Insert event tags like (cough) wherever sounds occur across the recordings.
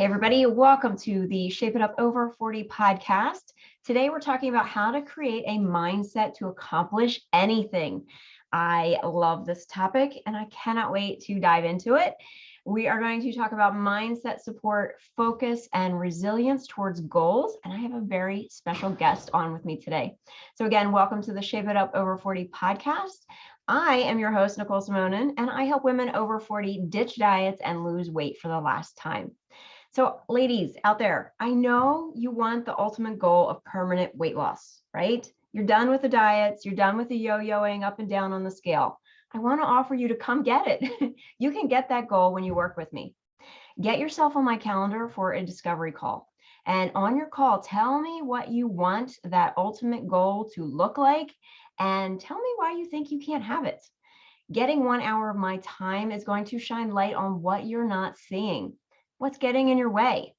Hey, everybody, welcome to the Shape It Up Over 40 podcast. Today, we're talking about how to create a mindset to accomplish anything. I love this topic and I cannot wait to dive into it. We are going to talk about mindset support, focus, and resilience towards goals. And I have a very special guest on with me today. So, again, welcome to the Shape It Up Over 40 podcast. I am your host, Nicole Simonin, and I help women over 40 ditch diets and lose weight for the last time. So ladies out there, I know you want the ultimate goal of permanent weight loss, right? You're done with the diets, you're done with the yo-yoing up and down on the scale. I want to offer you to come get it. (laughs) you can get that goal when you work with me. Get yourself on my calendar for a discovery call. And on your call, tell me what you want that ultimate goal to look like and tell me why you think you can't have it. Getting one hour of my time is going to shine light on what you're not seeing what's getting in your way.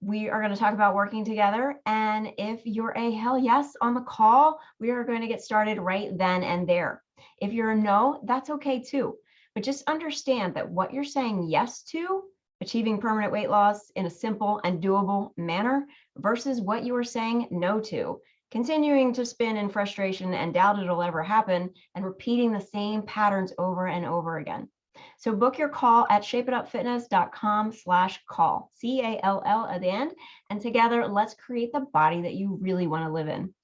We are going to talk about working together. And if you're a hell yes on the call, we are going to get started right then and there. If you're a no, that's okay too. But just understand that what you're saying yes to, achieving permanent weight loss in a simple and doable manner, versus what you are saying no to, continuing to spin in frustration and doubt it'll ever happen, and repeating the same patterns over and over again. So book your call at shapeitupfitness.com slash call, C-A-L-L at the end. And together, let's create the body that you really want to live in.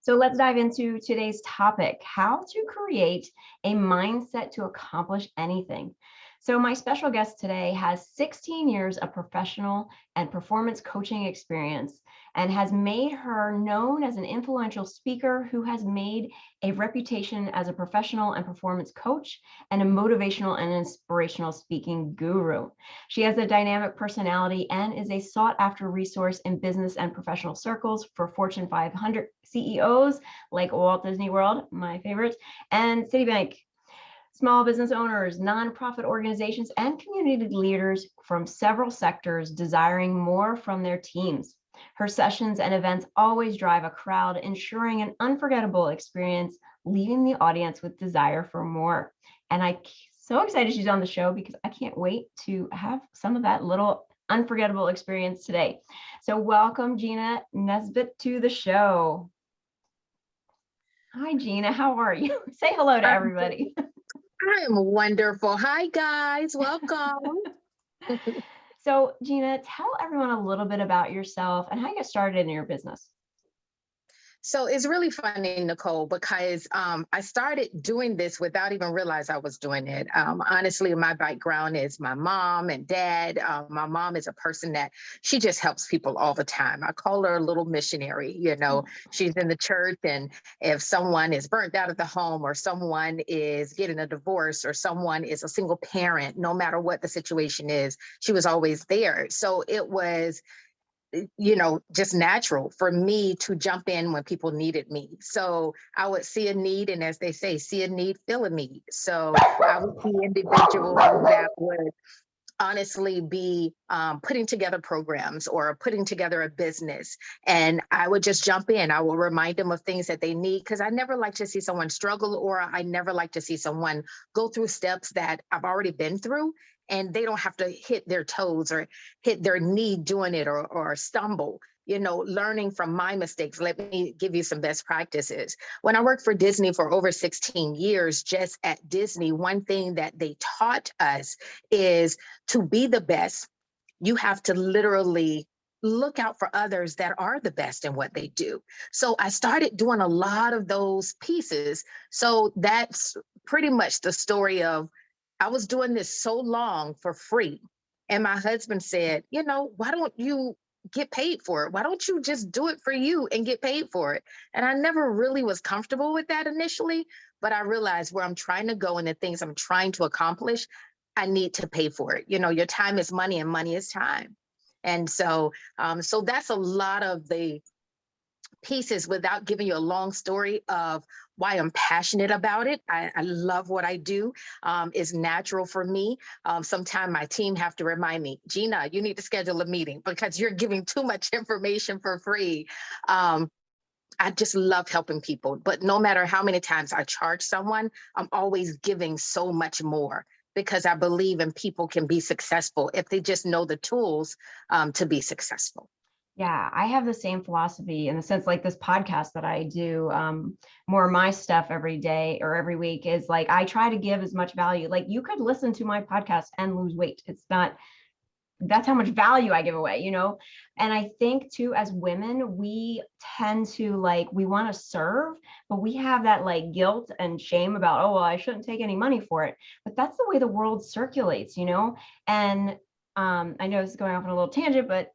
So let's dive into today's topic, how to create a mindset to accomplish anything. So my special guest today has 16 years of professional and performance coaching experience and has made her known as an influential speaker who has made a reputation as a professional and performance coach and a motivational and inspirational speaking guru. She has a dynamic personality and is a sought after resource in business and professional circles for Fortune 500 CEOs like Walt Disney World, my favorite, and Citibank small business owners, nonprofit organizations, and community leaders from several sectors desiring more from their teams. Her sessions and events always drive a crowd, ensuring an unforgettable experience, leaving the audience with desire for more. And I'm so excited she's on the show because I can't wait to have some of that little unforgettable experience today. So welcome Gina Nesbitt to the show. Hi, Gina. How are you? (laughs) Say hello to everybody. (laughs) I am wonderful. Hi, guys. Welcome. (laughs) So Gina, tell everyone a little bit about yourself and how you got started in your business. So it's really funny, Nicole, because um, I started doing this without even realize I was doing it. Um, honestly, my background is my mom and dad. Uh, my mom is a person that she just helps people all the time. I call her a little missionary. You know, mm. she's in the church, and if someone is burnt out of the home, or someone is getting a divorce, or someone is a single parent, no matter what the situation is, she was always there. So it was you know, just natural for me to jump in when people needed me. So I would see a need, and as they say, see a need, fill a need. So I would see individuals that would honestly be um, putting together programs or putting together a business and i would just jump in i will remind them of things that they need because i never like to see someone struggle or i never like to see someone go through steps that i've already been through and they don't have to hit their toes or hit their knee doing it or, or stumble you know, learning from my mistakes. Let me give you some best practices. When I worked for Disney for over 16 years, just at Disney, one thing that they taught us is to be the best, you have to literally look out for others that are the best in what they do. So I started doing a lot of those pieces. So that's pretty much the story of I was doing this so long for free. And my husband said, you know, why don't you get paid for it? Why don't you just do it for you and get paid for it? And I never really was comfortable with that initially, but I realized where I'm trying to go and the things I'm trying to accomplish, I need to pay for it. You know, your time is money and money is time. And so, um, so that's a lot of the pieces without giving you a long story of why I'm passionate about it. I, I love what I do. Um, it's natural for me. Um, Sometimes my team have to remind me, Gina, you need to schedule a meeting because you're giving too much (laughs) information for free. Um, I just love helping people, but no matter how many times I charge someone, I'm always giving so much more because I believe in people can be successful if they just know the tools um, to be successful. Yeah, I have the same philosophy in the sense like this podcast that I do, um, more of my stuff every day or every week is like I try to give as much value. Like you could listen to my podcast and lose weight. It's not that's how much value I give away, you know? And I think too, as women, we tend to like, we want to serve, but we have that like guilt and shame about, oh, well, I shouldn't take any money for it. But that's the way the world circulates, you know? And um, I know this is going off on a little tangent, but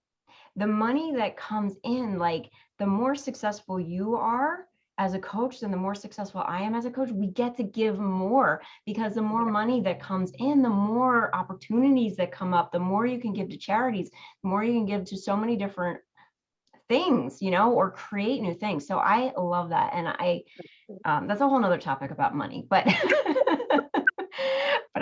the money that comes in, like the more successful you are, as a coach, then the more successful I am as a coach, we get to give more because the more money that comes in, the more opportunities that come up, the more you can give to charities, the more you can give to so many different things, you know, or create new things. So I love that. And I, um, that's a whole nother topic about money, but, (laughs)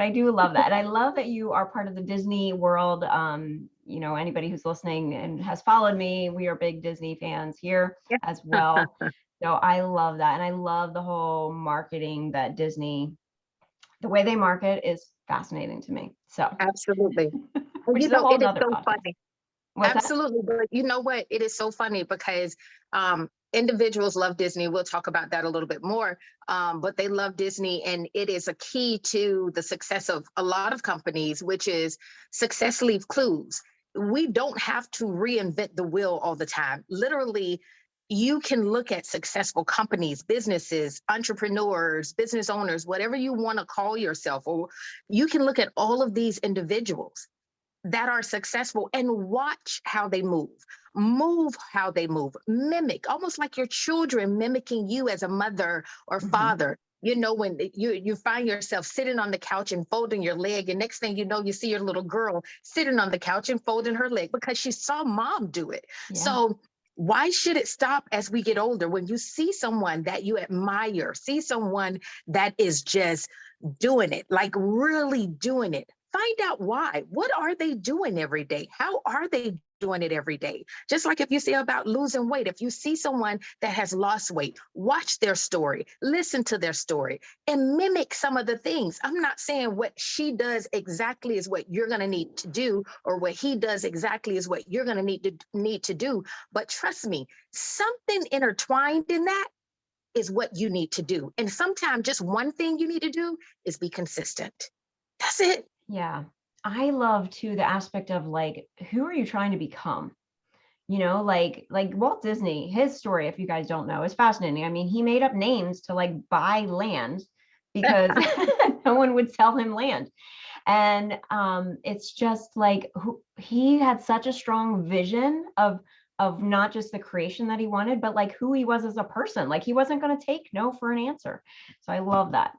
but I do love that. And I love that you are part of the Disney world. Um, you know, anybody who's listening and has followed me, we are big Disney fans here as well. (laughs) So I love that. And I love the whole marketing that Disney, the way they market is fascinating to me. So absolutely. (laughs) you know, it is so podcast. funny. What's absolutely. That? But you know what? It is so funny because um, individuals love Disney. We'll talk about that a little bit more. Um, but they love Disney, and it is a key to the success of a lot of companies, which is success leave clues. We don't have to reinvent the wheel all the time. Literally, you can look at successful companies, businesses, entrepreneurs, business owners, whatever you want to call yourself, or you can look at all of these individuals that are successful and watch how they move, move how they move, mimic, almost like your children mimicking you as a mother or mm -hmm. father. You know, when you, you find yourself sitting on the couch and folding your leg, and next thing you know, you see your little girl sitting on the couch and folding her leg because she saw mom do it. Yeah. So why should it stop as we get older when you see someone that you admire see someone that is just doing it like really doing it find out why what are they doing every day how are they doing it every day. Just like if you say about losing weight, if you see someone that has lost weight, watch their story, listen to their story, and mimic some of the things. I'm not saying what she does exactly is what you're going to need to do, or what he does exactly is what you're going to need to need to do. But trust me, something intertwined in that is what you need to do. And sometimes just one thing you need to do is be consistent. That's it. Yeah. I love too the aspect of like, who are you trying to become? You know, like like Walt Disney, his story, if you guys don't know, is fascinating. I mean, he made up names to like buy land because (laughs) (laughs) no one would sell him land. And um, it's just like who, he had such a strong vision of of not just the creation that he wanted, but like who he was as a person. Like he wasn't going to take no for an answer. So I love that.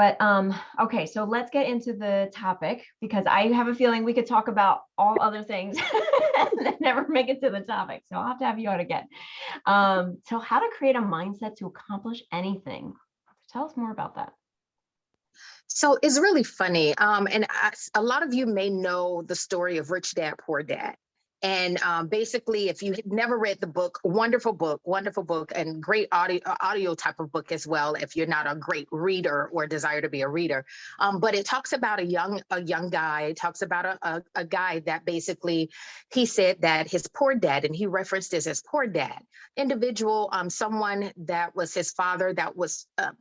But um, okay, so let's get into the topic because I have a feeling we could talk about all other things (laughs) and never make it to the topic. So I'll have to have you out again. Um, so how to create a mindset to accomplish anything. Tell us more about that. So it's really funny. Um, and I, a lot of you may know the story of Rich Dad, Poor Dad. And um, basically, if you've never read the book, wonderful book, wonderful book, and great audio audio type of book as well. If you're not a great reader or desire to be a reader, um, but it talks about a young a young guy. It talks about a, a, a guy that basically he said that his poor dad, and he referenced this as poor dad, individual, um, someone that was his father that was uh,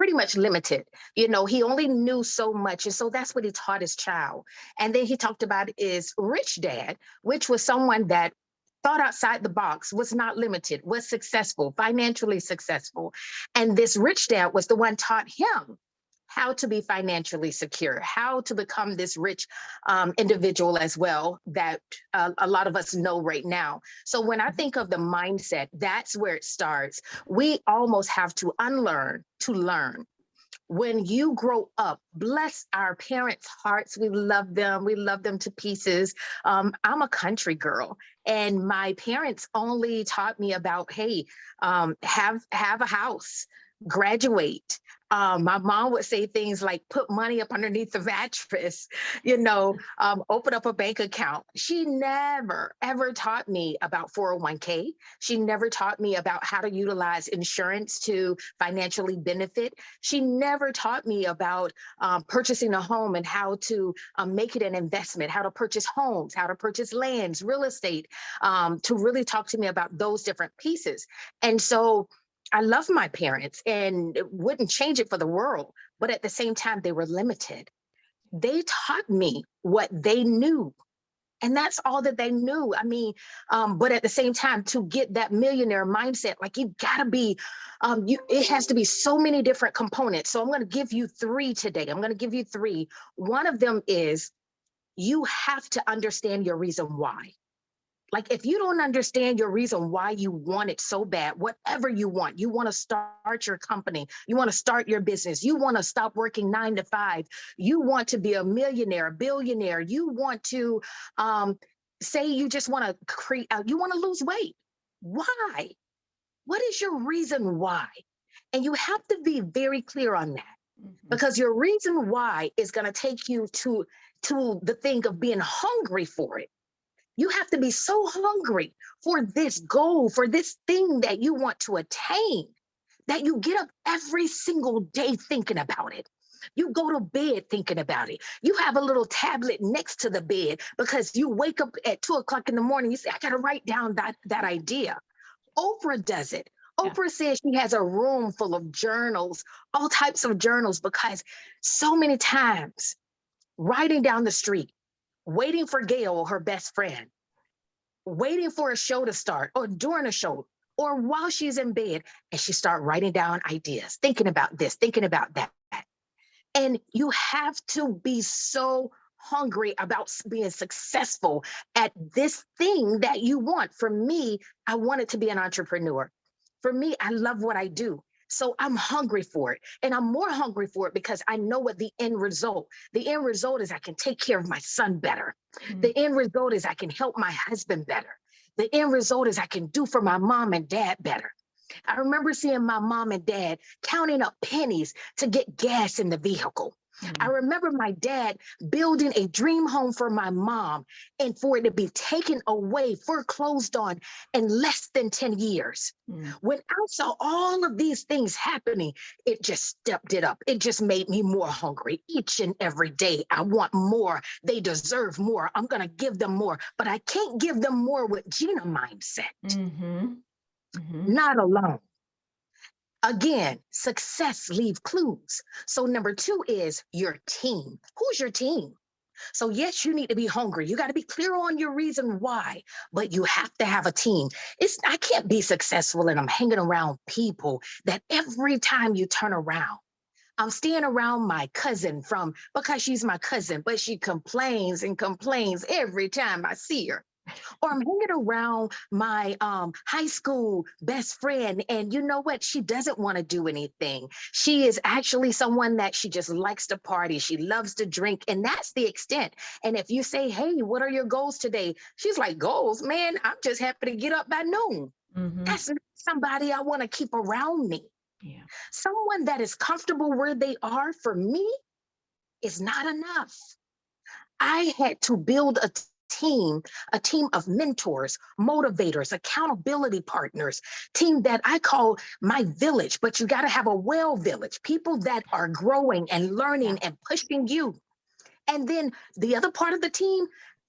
pretty much limited. You know, he only knew so much. And so that's what he taught his child. And then he talked about is rich dad, which was someone that thought outside the box, was not limited, was successful, financially successful. And this rich dad was the one taught him how to be financially secure, how to become this rich um, individual as well that uh, a lot of us know right now. So when I mm-hmm. think of the mindset, that's where it starts. We almost have to unlearn to learn when you grow up, bless our parents' hearts. We love them. We love them to pieces. Um, I'm a country girl, and my parents only taught me about, hey, um, have have a house, graduate, Um, my mom would say things like put money up underneath the mattress, (laughs) you know, um, open up a bank account. She never, ever taught me about 401k. She never taught me about how to utilize insurance to financially benefit. She never taught me about um, purchasing a home and how to um, make it an investment, how to purchase homes, how to purchase lands, real estate, um, to really talk to me about those different pieces. And so I love my parents and wouldn't change it for the world, but at the same time, they were limited. They taught me what they knew. And that's all that they knew. I mean, um, but at the same time, to get that millionaire mindset, like you gotta be, um, you it has to be so many different components. So I'm gonna give you three today. I'm gonna give you three. One of them is you have to understand your reason why. Like if you don't understand your reason why you want it so bad, whatever you want, you want to start your company, you want to start your business, you want to stop working nine to five, you want to be a millionaire, a billionaire, you want to um, say you just want to create, uh, you want to lose weight. Why? What is your reason why? And you have to be very clear on that Mhm. because your reason why is going to take you to to the thing of being hungry for it you have to be so hungry for this goal, for this thing that you want to attain, that you get up every single day thinking about it. You go to bed thinking about it. You have a little tablet next to the bed because you wake up at two o'clock in the morning. You say, I got to write down that, that idea. Oprah does it. Yeah. Oprah says she has a room full of journals, all types of journals, because so many times riding down the street, waiting for Gayle, her best friend, waiting for a show to start or during a show or while she's in bed and she start writing down ideas, thinking about this, thinking about that. And you have to be so hungry about being successful at this thing that you want. For me, I wanted to be an entrepreneur. For me, I love what I do. So I'm hungry for it. And I'm more hungry for it because I know what the end result. The end result is I can take care of my son better. Mm. The end result is I can help my husband better. The end result is I can do for my mom and dad better. I remember seeing my mom and dad counting up pennies to get gas in the vehicle. I Mm. remember my dad building a dream home for my mom and for it to be taken away, foreclosed on in less than 10 years. Mm. When I saw all of these things happening, it just stepped it up. It just made me more hungry each and every day. I want more. They deserve more. I'm going to give them more, but I can't give them more with Gina mindset, Mhm. Mhm. not alone. Again, success leave clues. So number two is your team. Who's your team? So yes, you need to be hungry. You got to be clear on your reason why, but you have to have a team. It's I can't be successful and I'm hanging around people that every time you turn around, I'm staying around my cousin from because she's my cousin, but she complains and complains every time I see her. Or I'm hanging around my um, high school best friend, and you know what? She doesn't want to do anything. She is actually someone that she just likes to party. She loves to drink, and that's the extent. And if you say, Hey, what are your goals today? She's like, Goals, man, I'm just happy to get up by noon. Mhm. That's not somebody I want to keep around me. Yeah. Someone that is comfortable where they are for me is not enough. I had to build a team, a team of mentors, motivators, accountability partners, team that I call my village, but you got to have a well village, people that are growing and learning and pushing you. And then the other part of the team,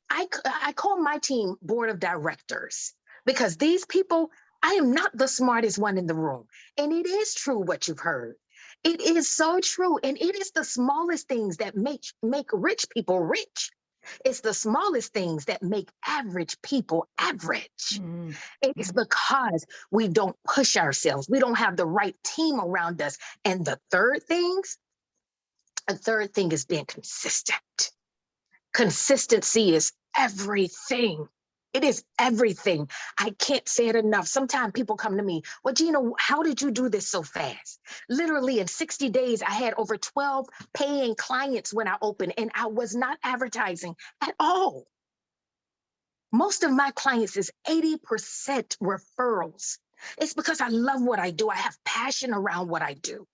I, I call my team board of directors because these people, I am not the smartest one in the room. And it is true what you've heard. It is so true. And it is the smallest things that make, make rich people rich. It's the smallest things that make average people average. Mm. It's because we don't push ourselves. We don't have the right team around us. And the third things, a third thing is being consistent. Consistency is everything. It is everything. I can't say it enough. Sometimes people come to me, well, Gina, how did you do this so fast? Literally in 60 days, I had over 12 paying clients when I opened, and I was not advertising at all. Most of my clients is 80% referrals. It's because I love what I do. I have passion around what I do.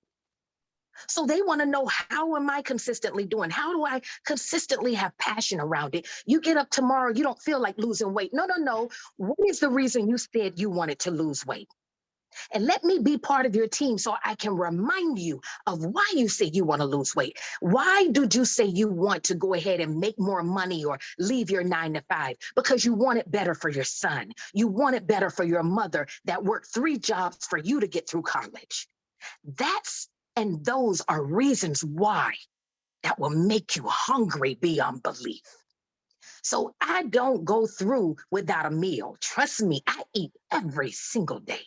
So they want to know how am I consistently doing? How do I consistently have passion around it? You get up tomorrow, you don't feel like losing weight. No, no, no. What is the reason you said you wanted to lose weight? And let me be part of your team so I can remind you of why you say you want to lose weight. Why did you say you want to go ahead and make more money or leave your nine to five? Because you want it better for your son. You want it better for your mother that worked three jobs for you to get through college. That's and those are reasons why that will make you hungry beyond belief. So I don't go through without a meal. Trust me, I eat every single day.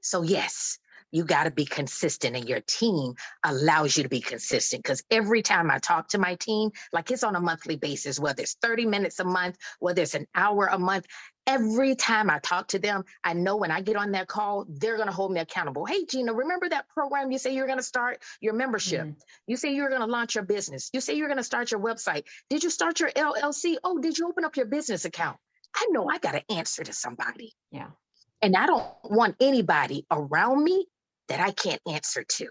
So yes, you got to be consistent and your team allows you to be consistent because every time I talk to my team, like it's on a monthly basis, whether it's 30 minutes a month, whether it's an hour a month, every time I talk to them, I know when I get on that call, they're going to hold me accountable. Hey, Gina, remember that program you say you're going to start your membership? Mm -hmm. You say you're going to launch your business. You say you're going to start your website. Did you start your LLC? Oh, did you open up your business account? I know I got to answer to somebody. Yeah. And I don't want anybody around me that I can't answer to.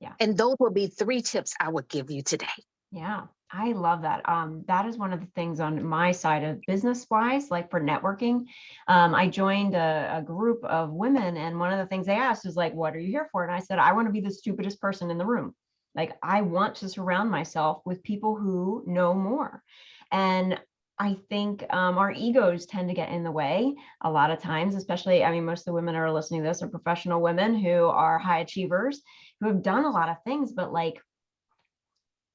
Yeah. And those will be three tips I would give you today. Yeah, I love that. Um, that is one of the things on my side of business wise, like for networking. Um, I joined a, a, group of women, and one of the things they asked was like, "What are you here for?" And I said, "I want to be the stupidest person in the room. Like, I want to surround myself with people who know more." And I think um, our egos tend to get in the way a lot of times, especially, I mean, most of the women are listening to this are professional women who are high achievers, who have done a lot of things, but like,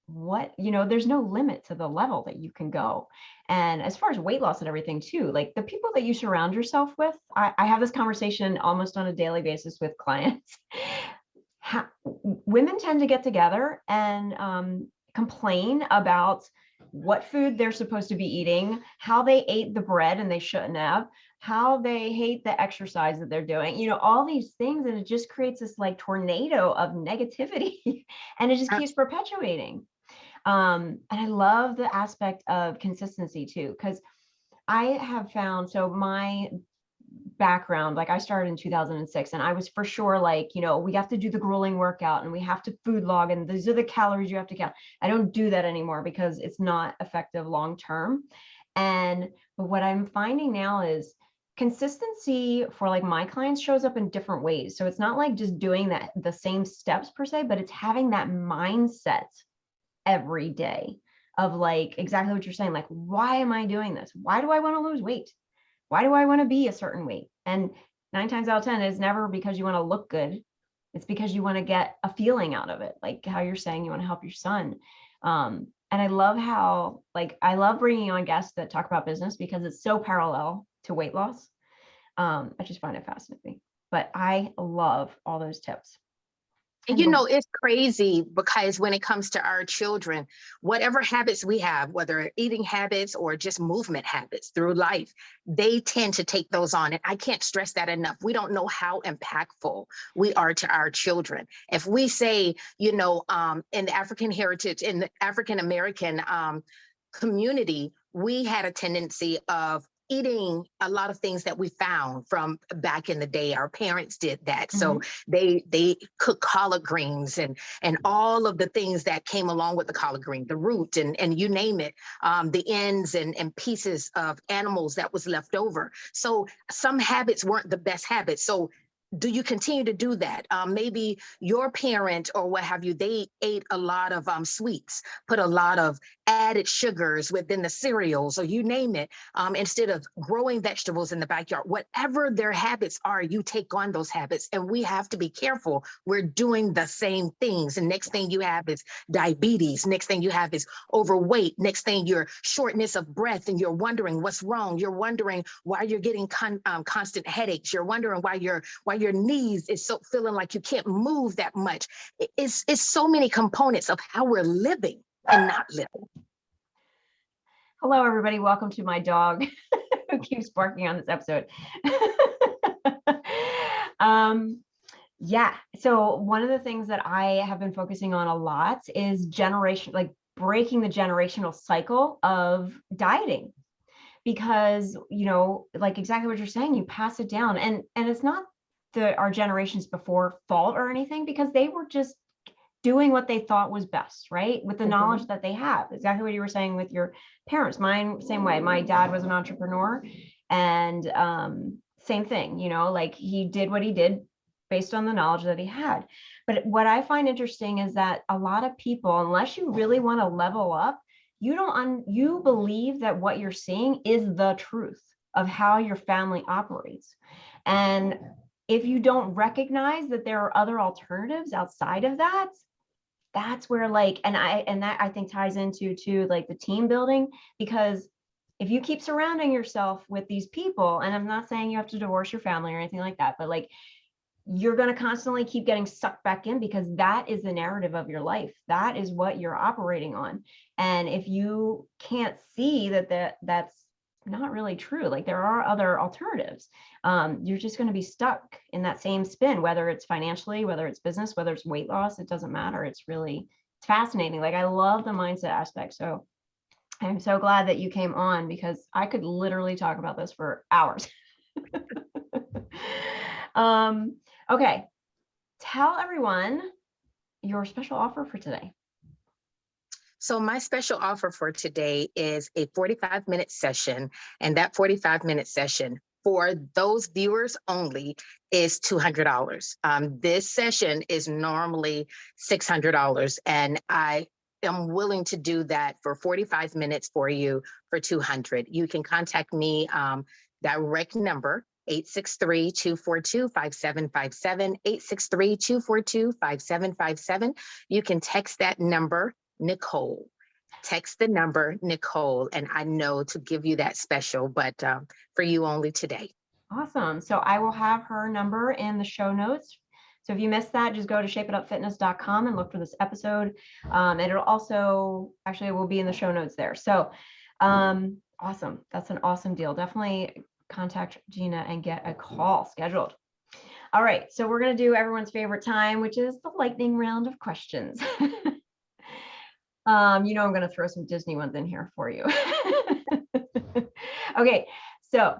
what, you know, there's no limit to the level that you can go. And as far as weight loss and everything too, like the people that you surround yourself with, I, I have this conversation almost on a daily basis with clients. (laughs) How, women tend to get together and um, complain about what food they're supposed to be eating, how they ate the bread and they shouldn't have, how they hate the exercise that they're doing, you know, all these things. And it just creates this like tornado of negativity (laughs) and it just keeps perpetuating. Um, and I love the aspect of consistency too, because I have found, so my background like i started in 2006 and i was for sure like you know we have to do the grueling workout and we have to food log and these are the calories you have to count. I don't do that anymore because it's not effective long term. And but what i'm finding now is consistency for like my clients shows up in different ways. So it's not like just doing that the same steps per se but it's having that mindset every day of like exactly what you're saying like why am i doing this why do i want to lose weight why do I want to be a certain weight? And nine times out of 10 is never because you want to look good. It's because you want to get a feeling out of it. Like how you're saying you want to help your son. Um, and I love how, like, I love bringing on guests that talk about business because it's so parallel to weight loss. Um, I just find it fascinating, but I love all those tips. And you know, it's crazy because when it comes to our children, whatever habits we have, whether eating habits or just movement habits through life, they tend to take those on. And I can't stress that enough. We don't know how impactful we are to our children. If we say, you know, um, in the African heritage, in the African American um, community, we had a tendency of eating a lot of things that we found from back in the day our parents did that mm -hmm. so mm-hmm. they they cook collard greens and and all of the things that came along with the collard green the root and and you name it um, the ends and and pieces of animals that was left over so some habits weren't the best habits so do you continue to do that? Um, maybe your parent or what have you, they ate a lot of um, sweets, put a lot of added sugars within the cereals or you name it, um, instead of growing vegetables in the backyard. Whatever their habits are, you take on those habits. And we have to be careful. We're doing the same things. And next thing you have is diabetes. Next thing you have is overweight. Next thing you're shortness of breath and you're wondering what's wrong. You're wondering why you're getting con um, constant headaches. You're wondering why you're why your knees is so feeling like you can't move that much. It's, it's so many components of how we're living and not living. Hello, everybody. Welcome to my dog (laughs) who keeps barking on this episode. (laughs) um, yeah, so one of the things that I have been focusing on a lot is generation, like breaking the generational cycle of dieting because you know like exactly what you're saying you pass it down and and it's not the our generations before fault or anything because they were just doing what they thought was best, right? With the Mhm. knowledge that they have. Exactly what you were saying with your parents. Mine, same way. My dad was an entrepreneur and um, same thing, you know, like he did what he did based on the knowledge that he had. But what I find interesting is that a lot of people, unless you really want to level up, you don't un, you believe that what you're seeing is the truth of how your family operates. And if you don't recognize that there are other alternatives outside of that, that's where like, and I, and that I think ties into to like the team building, because if you keep surrounding yourself with these people, and I'm not saying you have to divorce your family or anything like that, but like you're going to constantly keep getting sucked back in because that is the narrative of your life. That is what you're operating on. And if you can't see that that that's not really true, like there are other alternatives, um, you're just going to be stuck in that same spin, whether it's financially, whether it's business, whether it's weight loss, it doesn't matter. It's really it's fascinating. Like I love the mindset aspect. So I'm so glad that you came on because I could literally talk about this for hours. (laughs) um, okay, tell everyone your special offer for today. So my special offer for today is a 45 minute session. And that 45 minute session for those viewers only is $200. Um, this session is normally $600 and I am willing to do that for 45 minutes for you for 200. You can contact me um, direct number 863-242-5757, 863-242-5757. You can text that number, Nicole. Text the number, Nicole, and I know to give you that special, but um, for you only today. Awesome. So I will have her number in the show notes. So if you missed that, just go to shapeitupfitness.com and look for this episode. Um, and it'll also, actually, it will be in the show notes there. So um, awesome. That's an awesome deal. Definitely contact Gina and get a call scheduled. All right, so we're going to do everyone's favorite time, which is the lightning round of questions. (laughs) um, you know, I'm going to throw some Disney ones in here for you. (laughs) okay, so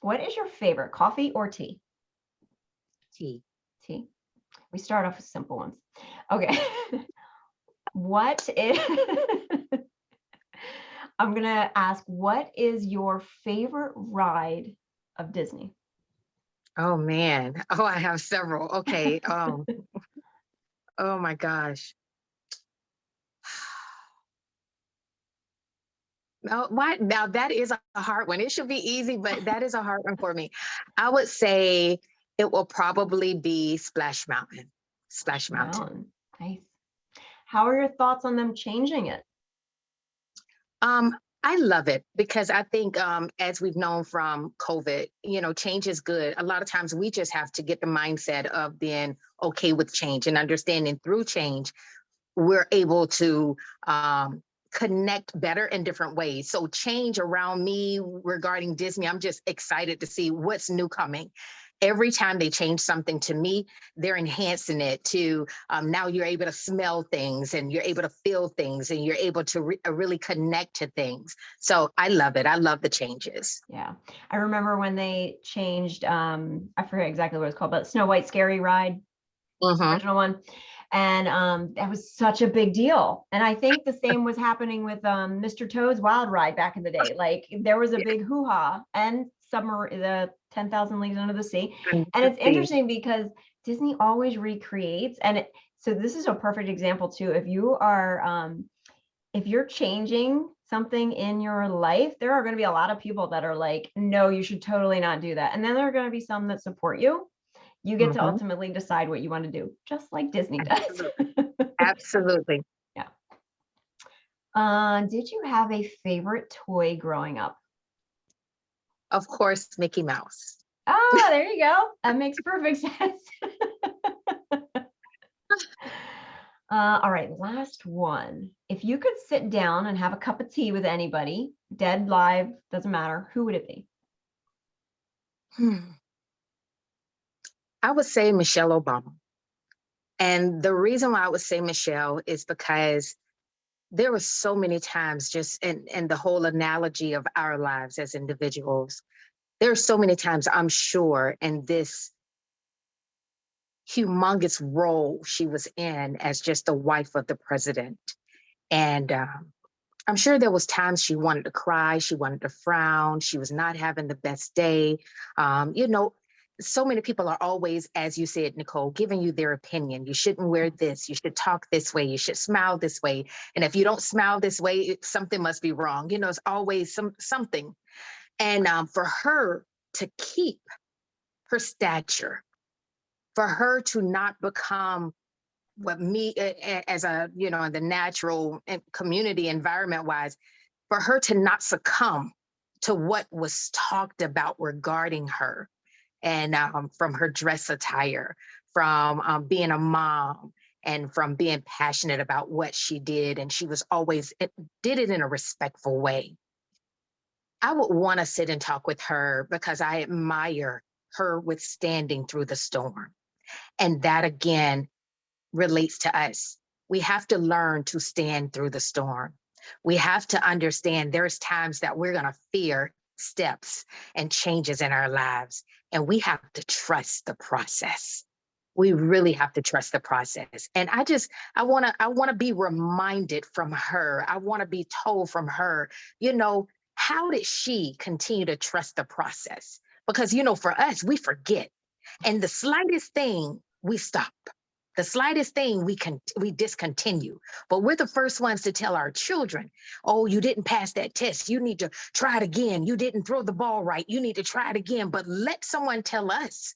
what is your favorite coffee or tea? Tea. Tea. We start off with simple ones. Okay. (laughs) what is (laughs) I'm going to ask, what is your favorite ride of Disney? Oh man. Oh, I have several. Okay. Um, oh my gosh. No, why now that is a hard one. It should be easy, but that is a hard one for me. I would say it will probably be Splash Mountain. Splash Mountain. Mountain. Nice. How are your thoughts on them changing it? Um, I love it because I think um, as we've known from COVID, you know, change is good. A lot of times we just have to get the mindset of being okay with change and understanding through change, we're able to um, connect better in different ways. So change around me regarding Disney, I'm just excited to see what's new coming every time they change something to me, they're enhancing it to um, now you're able to smell things and you're able to feel things and you're able to re uh, really connect to things. So I love it. I love the changes. Yeah. I remember when they changed, um, I forget exactly what it's called, but Snow White Scary Ride, Mm -hmm. original one. And um, that was such a big deal. And I think the same was happening with um, Mr. Toad's Wild Ride back in the day. Like there was a big hoo-ha and summer the 10,000 Leagues Under the Sea. And it's interesting because Disney always recreates and it, so this is a perfect example too. If you are um, if you're changing something in your life, there are going to be a lot of people that are like, no, you should totally not do that. And then there are going to be some that support you. You get mm -hmm. to mm-hmm. ultimately decide what you want to do, just like Disney does. Absolutely. (laughs) Absolutely. Yeah. Uh, did you have a favorite toy growing up? of course, Mickey Mouse. Oh, there (laughs) you go. That makes perfect (laughs) sense. uh, all right, last one. If you could sit down and have a cup of tea with anybody, dead, live, doesn't matter, who would it be? Hmm. I would say Michelle Obama. And the reason why I would say Michelle is because there were so many times just in, in the whole analogy of our lives as individuals, there are so many times I'm sure in this humongous role she was in as just the wife of the president. And um, I'm sure there was times she wanted to cry, she wanted to frown, she was not having the best day. Um, you know, so many people are always, as you said, Nicole, giving you their opinion. You shouldn't wear this. You should talk this way. You should smile this way. And if you don't smile this way, something must be wrong. You know, it's always some something. And um, for her to keep her stature, for her to not become what me as a you know in the natural community environment wise, for her to not succumb to what was talked about regarding her and um, from her dress attire, from um, being a mom, and from being passionate about what she did. And she was always it, did it in a respectful way. I would want to sit and talk with her because I admire her withstanding through the storm. And that again relates to us. We have to learn to stand through the storm. We have to understand there's times that we're going to fear steps and changes in our lives. And we have to trust the process. We really have to trust the process. And I just, I want to, I want to be reminded from her. I want to be told from her, you know, how did she continue to trust the process? Because, you know, for us, we forget. And the slightest thing we stop. The slightest thing we can we discontinue. But we're the first ones to tell our children, oh, you didn't pass that test. You need to try it again. You didn't throw the ball right. You need to try it again. But let someone tell us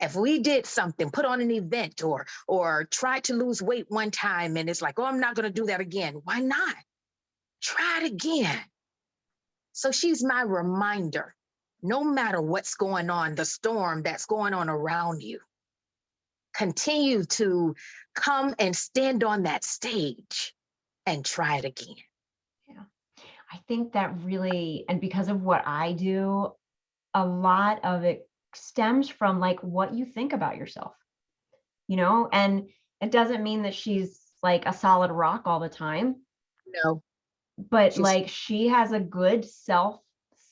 if we did something, put on an event or or tried to lose weight one time and it's like, oh, I'm not going to do that again. Why not? Try it again. So she's my reminder. No matter what's going on, the storm that's going on around you, continue to come and stand on that stage and try it again. Yeah, I think that really, and because of what I do, a lot of it stems from like what you think about yourself, you know, and it doesn't mean that she's like a solid rock all the time, No, but She's- like she has a good self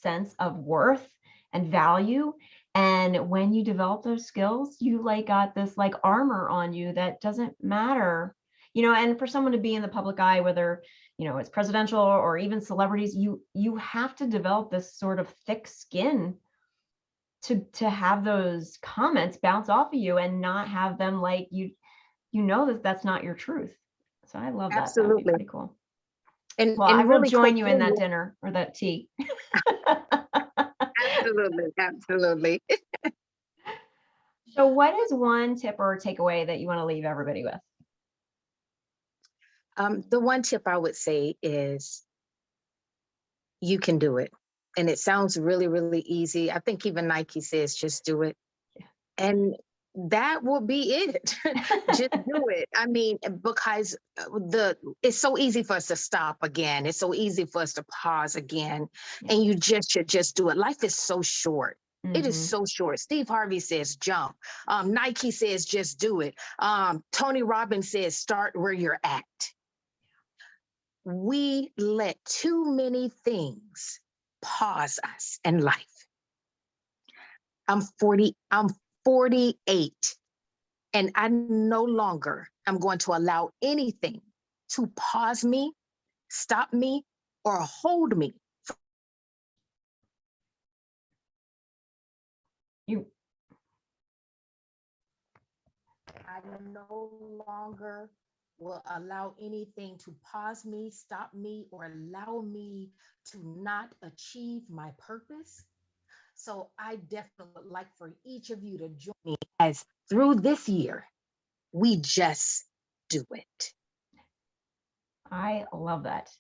sense of worth and value. And when you develop those skills, you like got this like armor on you that doesn't matter, you know, and for someone to be in the public eye, whether, you know, it's presidential or even celebrities, you you have to develop this sort of thick skin to to have those comments bounce off of you and not have them like you you know that that's not your truth. So I love that. That would be Absolutely. cool. and, Well, and I will really join you in that dinner or that tea. (laughs) Absolutely, absolutely. So what is one tip or takeaway that you want to leave everybody with? Um, the one tip I would say is you can do it. And it sounds really, really easy. I think even Nike says just do it. And that will be it. (laughs) just do it. I mean, because uh, the it's so easy for us to stop again. It's so easy for us to pause again. And you just should just do it. Life is so short. It is Mhm. so short. Steve Harvey says jump. Um, Nike says just do it. Um, Tony Robbins says start where you're at. We let too many things pause us in life. I'm 40, I'm 48, and I no longer am going to allow anything to pause me, stop me, or hold me You I no longer will allow anything to pause me, stop me, or allow me to not achieve my purpose. So I definitely would like for each of you to join me as through this year, we just do it. I love that.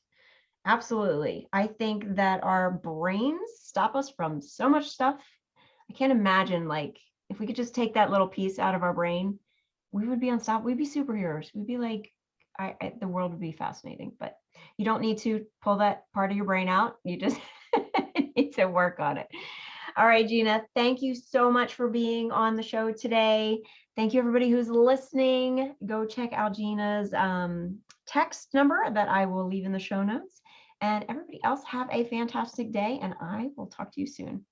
Absolutely. I think that our brains stop us from so much stuff. I can't imagine like if we could just take that little piece out of our brain, we would be unstoppable. We'd be superheroes. We'd be like, I, I the world would be fascinating. But you don't need to pull that part of your brain out. You just (laughs) need to work on it. All right, Gina, thank you so much for being on the show today. Thank you, everybody who's listening. Go check out Gina's um, text number that I will leave in the show notes. And everybody else have a fantastic day, and I will talk to you soon.